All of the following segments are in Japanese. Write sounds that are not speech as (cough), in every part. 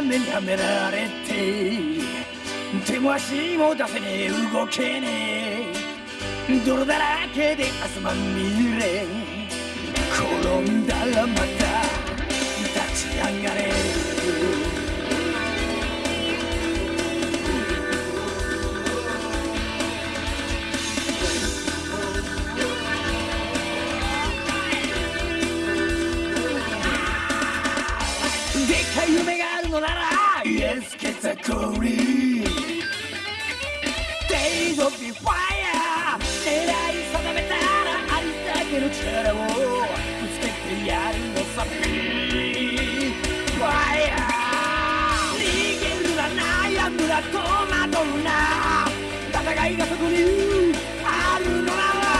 ガンジがラメにはめられて手も足も出せねえ動けねえ。泥だらけで汗まみれ。転んだらまた立ち上がれ。でっかい夢るのなら。Yes, get the glory Days of the fire. 狙い定めたらありだけの力をぶつけてやるのさ。Fire 逃げるな悩むな戸惑うな。戦いがそこにあるのなら。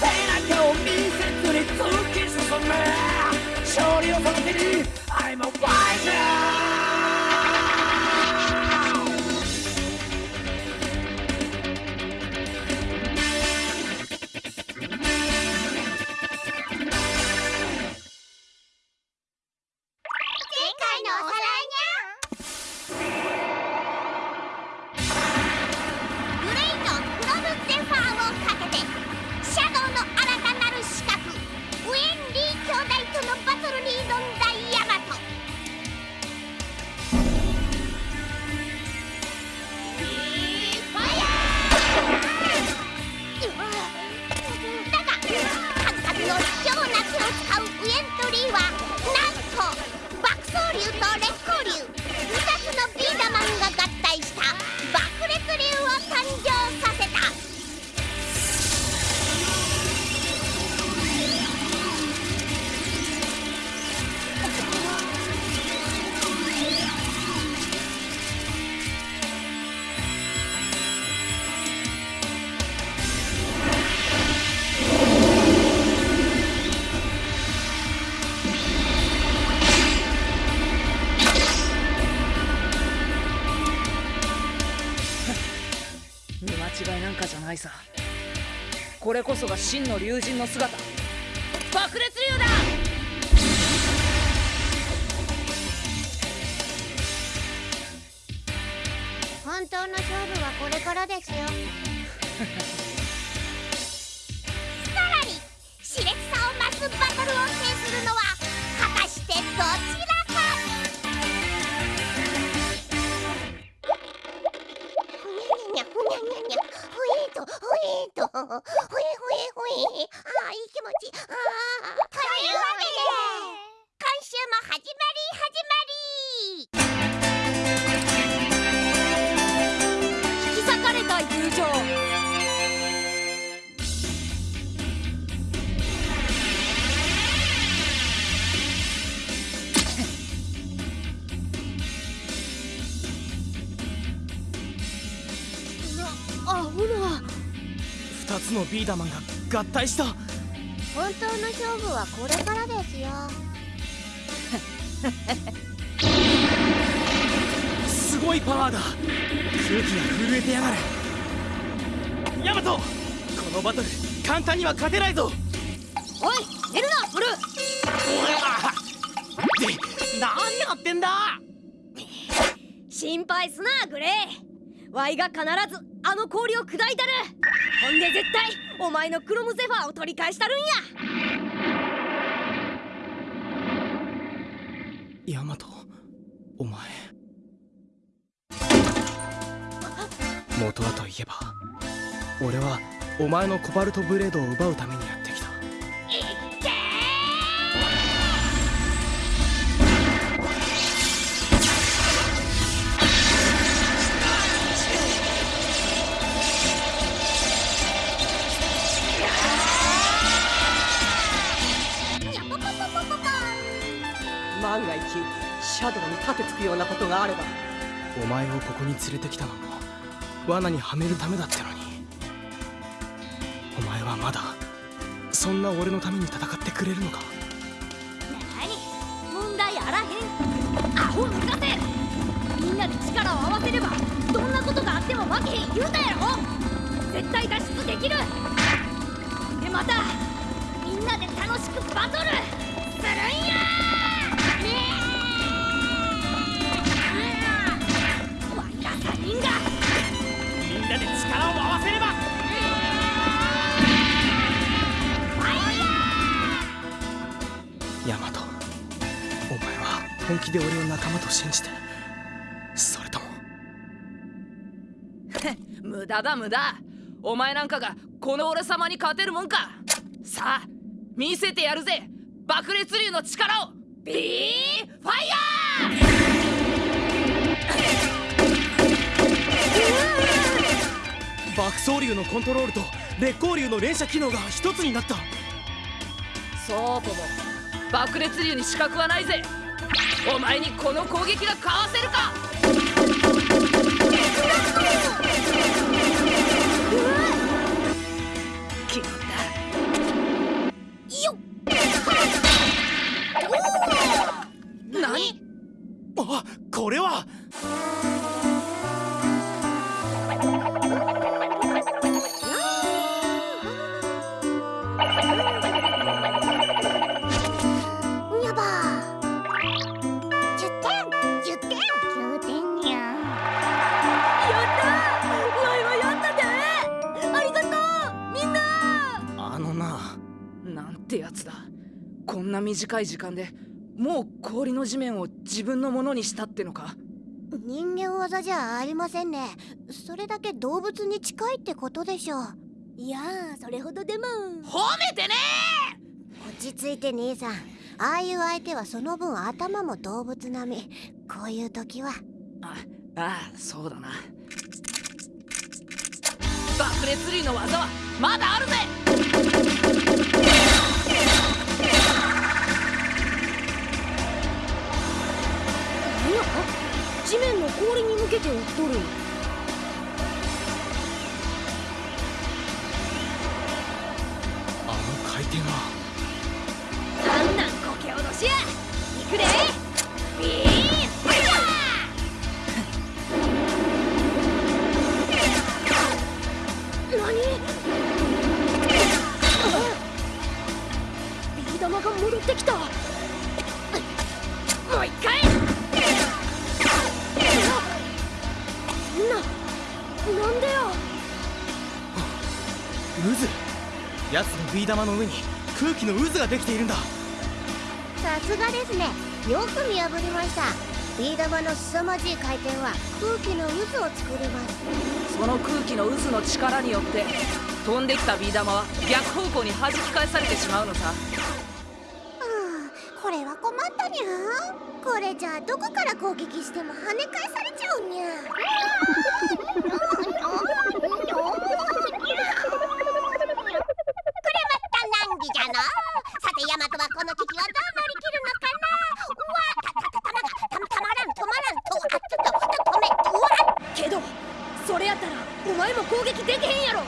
背中を見せずに突き進む。勝利をその手に。Yeah. 真の竜神の姿。ビーダマンが合体した。本当の勝負はこれからですよ。すごいパワーだ。空気が震えてやがる。ヤマトこのバトル簡単には勝てないぞ。おい寝るなブルー。で何やってんだ。心配すなグレイワイが必ずあの氷を砕いたる。ほんで絶対お前のクロムゼファーを取り返したるんや。ヤマトお前。元はといえば俺はお前のコバルトブレードを奪うためにやった。シャドウに盾つくようなことがあれば。お前をここに連れてきたのも罠にはめるためだってのに。お前はまだそんな俺のために戦ってくれるのか？何問題あらへん。アホ抜かせ。みんなで力を合わせればどんなことがあっても負けへん言うたやろ。絶対脱出できる。でまたみんなで楽しくバトルするんや本気で俺を仲間と信じて。それとも。(laughs) 無駄だ無駄。お前なんかがこの俺様に勝てるもんか。さあ見せてやるぜ。爆裂竜の力を。ビーファイヤ (laughs) 爆走竜のコントロールと烈光竜の連射機能が一つになった。ーそうとも。爆裂竜に資格はないぜお前にこの攻撃がかわせるか？な短い時間でもう氷の地面を自分のものにしたってのか？人間技じゃありませんね。それだけ動物に近いってことでしょう。いやーそれほどでも。褒めてね！落ち着いて兄さん。ああいう相手はその分頭も動物並み。こういう時は。あああそうだな。爆裂類の技はまだあるぜ地面の氷に向けて撃っとるの上に空気の渦ができているんだ。さすがですね。よく見破りました。ビー玉の凄まじい回転は空気の渦を作ります。その空気の渦の力によって飛んできたビー玉は逆方向に弾き返されてしまうのさ。はあこれは困ったにゃこれじゃあどこから攻撃しても跳ね返されちゃうにゃてヤマトはこの危機をどう乗り切るのかなうわたたたたまがたたまらん止まらんとあちょっと止めうわけどそれやったらお前も攻撃できへんやろ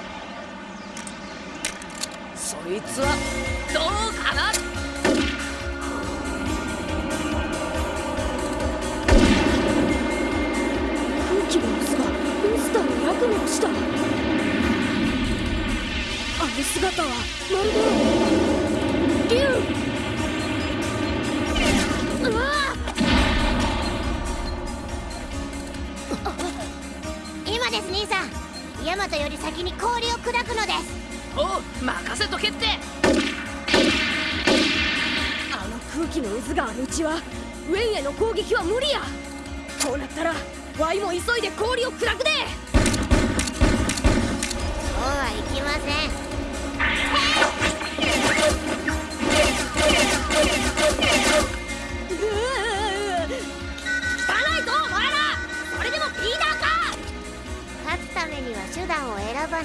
そいつはどうかな空気の渦がモンスターの役目をしたあの姿はまるでヤマトより先に氷を砕くのです。おう任せとけって。あの空気の渦があるうちはウェンへの攻撃は無理や。こうなったらワイも急いで氷を砕くで。そうはいきません手段を選ばない。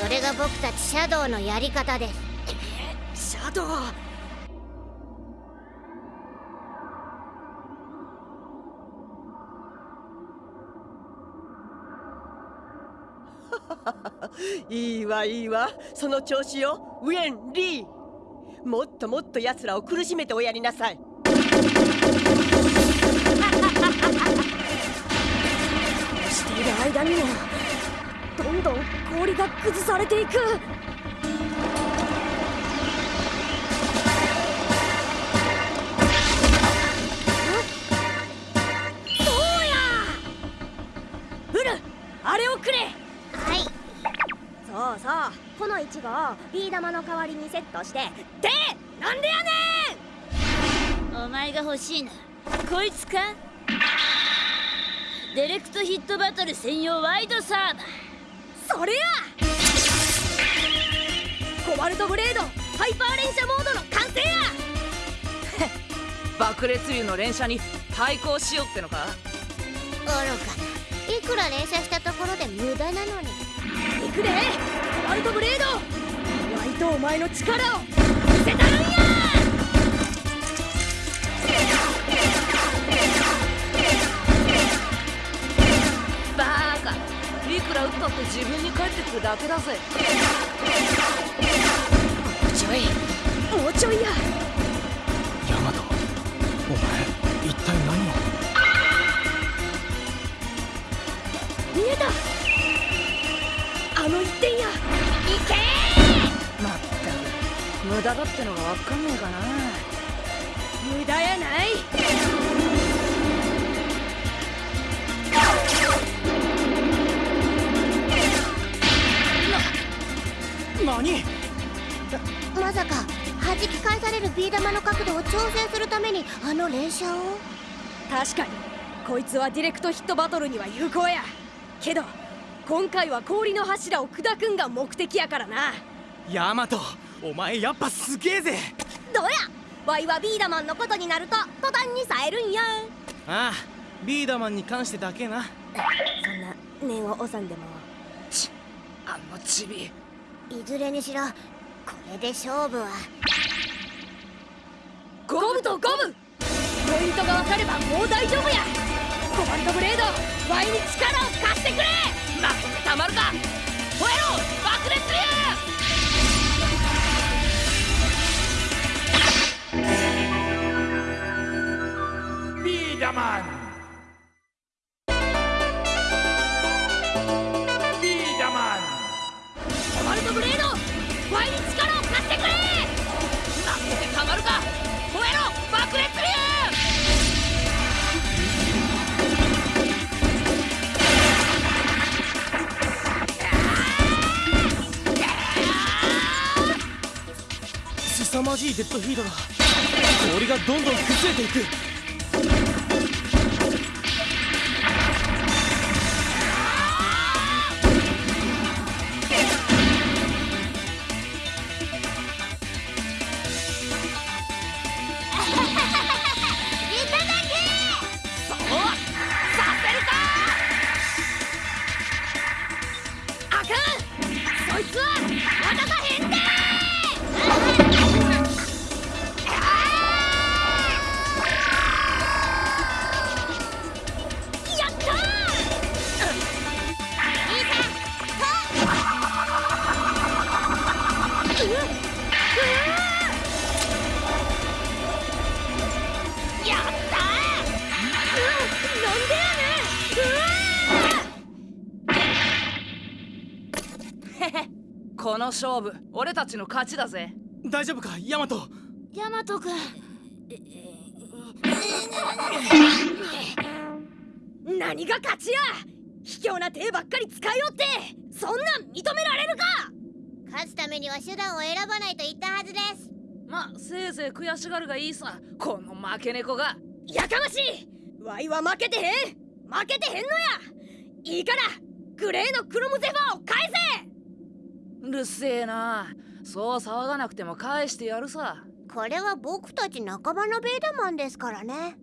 それが僕たちシャドウのやり方です。シャドウ？(laughs) いいわいいわ。その調子よ。ウェン・リー。もっともっと奴らを苦しめておやりなさい間にもどんどん氷が崩されていく。そうや。フルあれをくれ。はい。そうそう。このイチゴをビー玉の代わりにセットして。でなんでやねん。前が欲しいなこいつか？ディレクトヒットバトル専用ワイドサーバー。それや！コバルトブレードハイパー連射モードの完成や！(laughs) 爆裂竜の連射に対抗しようってのか？愚かな。いくら連射したところで無駄なのに。行くで！コバルトブレードワイとお前の力をくるだけだぜ。ちょい。もうちょいや。ヤマトお前一体何を？見えた。あの一点やまった。く無駄だってのがわかんねえかなまさか弾き返されるビー玉の角度を調整するためにあの連射を？確かにこいつはディレクトヒットバトルには有効やけど今回は氷の柱を砕くんが目的やからな。ヤマトお前やっぱすげえぜどうや？ワイはビーダマンのことになると途端に冴えるんや。ああビーダマンに関してだけな。そんな念を押さんでも。ちあのチビ。いずれにしろこれで勝負は。ゴムとゴム。ポイントが分かればもう大丈夫や。コバルトブレードワイに力を貸してくれ。なたまるか。燃えろ。爆裂竜ビーダマンデッドヒートだ氷がどんどん崩れていく。(laughs) この勝負俺たちの勝ちだぜ。大丈夫かヤマト？ヤマト君何が勝ちや？卑怯な手ばっかり使いよって。そんなん認められるか？勝つためには手段を選ばないと言ったはずです。ませいぜい悔しがるがいいさ。この負け猫が。やかましい！ワイは負けてへん。負けてへんのや。いいからグレーのクロムゼファーを返せうるせえな。そう騒がなくても返してやるさ。これは僕たち仲間のベーダマンですからね。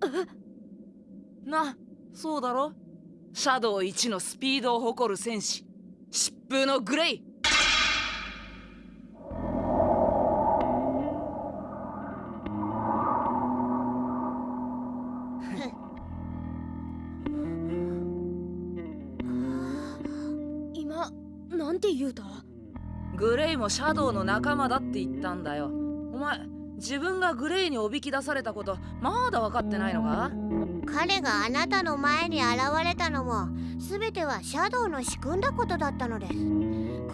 (laughs) なそうだろ。シャドウ1のスピードを誇る戦士疾風のグレイシャドウの仲間だって言ったんだよ。お前自分がグレイにおびき出されたことまだ分かってないのか？彼があなたの前に現れたのも全てはシャドウの仕組んだことだったのです。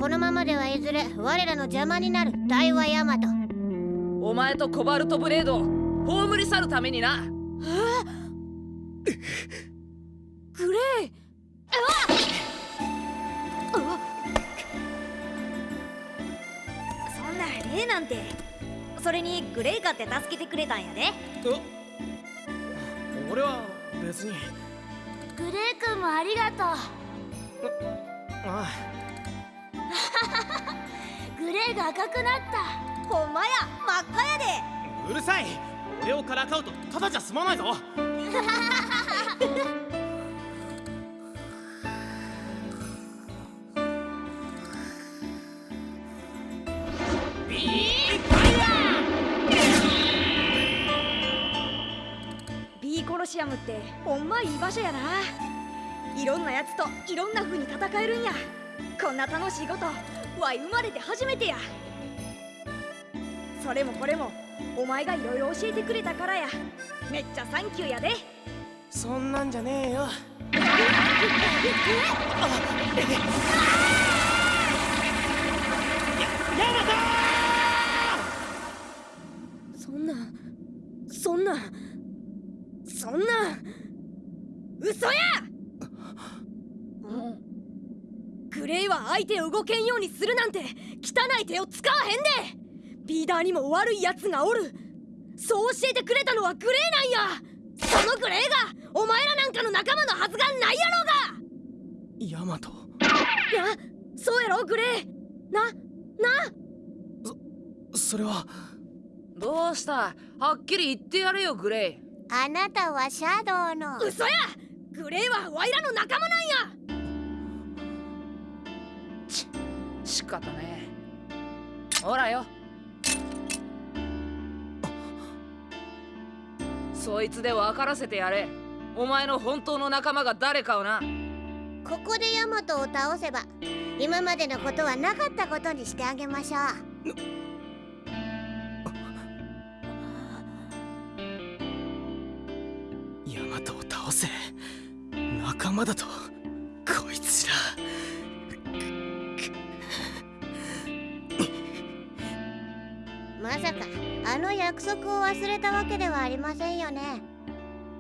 このままではいずれ我らの邪魔になる大和ヤマトお前とコバルトブレードを葬り去るためにな。グレイ？それにグレイかって助けてくれたんやで。俺は別に。グレイ君もありがとああう (laughs) グレイが赤くなった。ほんまや真っ赤やで。うるさい。俺をからかうとただじゃ済まないぞ (laughs) ほんまいい場所やな。いろんなやつといろんな風に戦えるんや。こんな楽しいことわい生まれて初めてや。それもこれもお前がいろいろ教えてくれたからや。めっちゃサンキューやで。そんなんじゃねえよ。そんなそんなそんな嘘やグレイは相手を動けんようにするなんて汚い手を使わへんでビーダーにも悪いやつがおるそう教えてくれたのはグレイなんやそのグレイがお前らなんかの仲間のはずがないやろヤマト。がなそうやろグレイなな。それは。どうした？はっきり言ってやれよグレイあなたはシャドウの。嘘やグレイはワイらの仲間なんや。仕方ねえ。ほらよ。そいつで分からせてやれ。お前の本当の仲間が誰かをな。ここでヤマトを倒せば今までのことはなかったことにしてあげましょう。ヤマトを倒せ仲間だとこいつら。まさかあの約束を忘れたわけではありませんよね。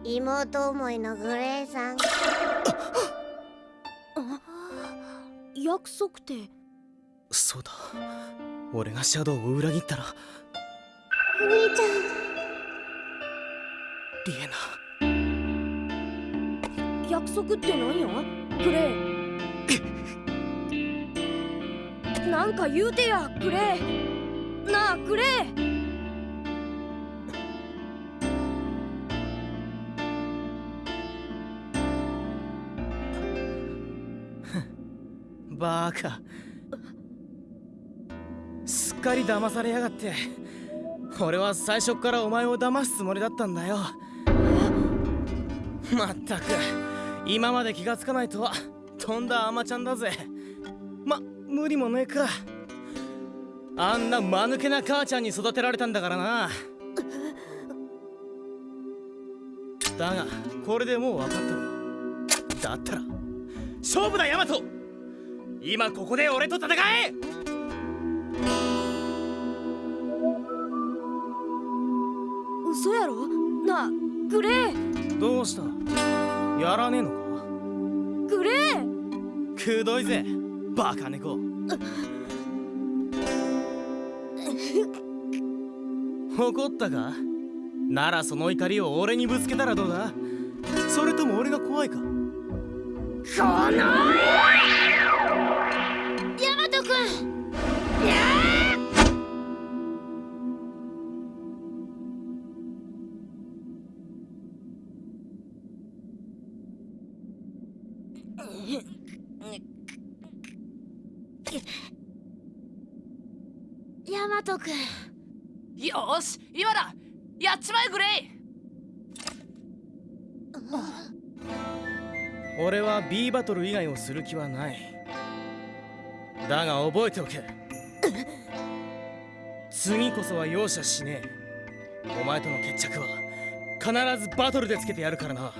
妹思いのグレイさん。約束って。そうだ。俺がシャドウを裏切ったら。お兄ちゃん。リエナ約束って何や？グレイ。なんか言うてやグレイ。なあグレイ。(laughs) バーカ。すっかり騙されやがって。俺は最初からお前を騙すつもりだったんだよ。まったく。今まで気がつかないとはとんだアマちゃんだぜ。ま無理もねえか。あんな間抜けな母ちゃんに育てられたんだからな。だがこれでもう分かった。ろだったら勝負だヤマト。今ここで俺と戦え。嘘やろ？なあグレイどうした？やらねえのか？グレイくどいぜ。バカ猫。怒ったか？ならその怒りを俺にぶつけたらどうだ？それとも俺が怖いか？このヤマト君ヤマト君よーし今だ。やっちまえグレイ。俺は B バトル以外をする気はない。だが覚えておけ。次こそは容赦しねえ。お前との決着は必ずバトルでつけてやるからな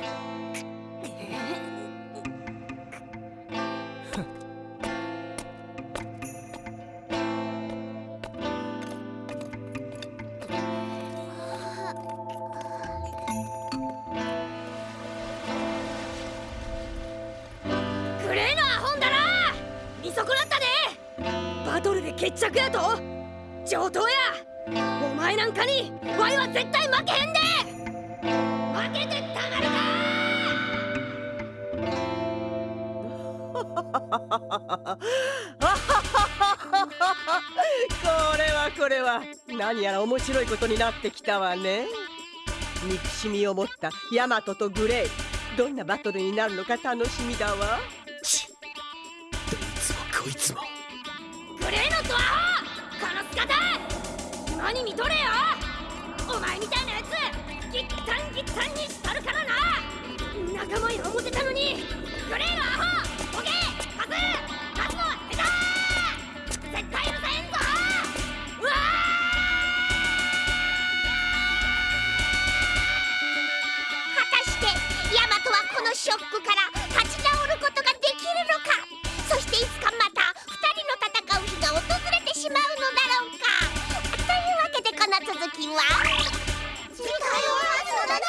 前なんかにワイは絶対負けへんで！負けてたまるか！これはこれは何やら面白いことになってきたわね。憎しみを持ったヤマトとグレイ。どんなバトルになるのか楽しみだわ。ちどいつもこいつもとれよ？お前みたいなやつギッタンギッタンにしたるからな。仲間や思てたのにグレーのアホボケパスパスの下手！絶対許さへんぞ！うわ果たしてヤマトはこのショックから立ち直ることができるのか？そしていつかまは次回はそらに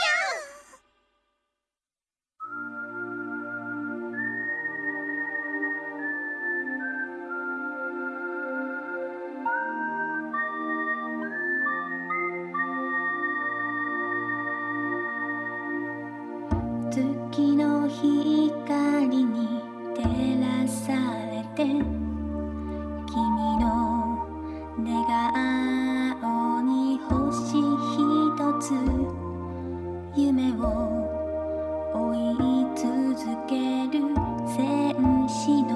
月の光に照らされて君の寝顔つ夢を追い続ける戦士の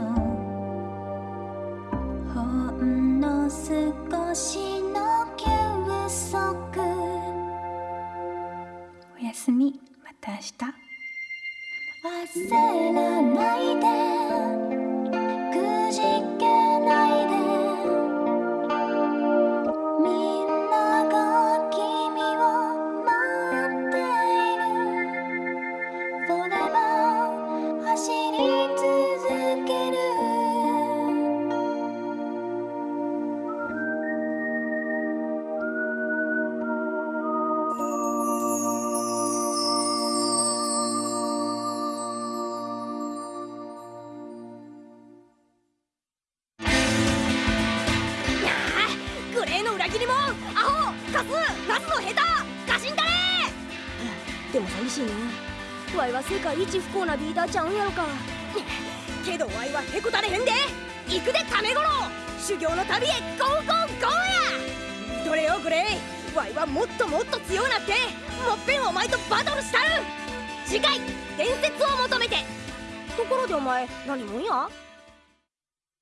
ほんの少しの休息おやすみまた明日。忘らないで。世界一不幸なリーダーちゃうんやろか。(laughs) けどワイはへこたれへんで。行くでカメゴロ修行の旅へゴーゴーゴーや。どれよグレイワイはもっともっと強うなって。もっぺんお前とバトルしたる。次回伝説を求めて。ところでお前何もんや？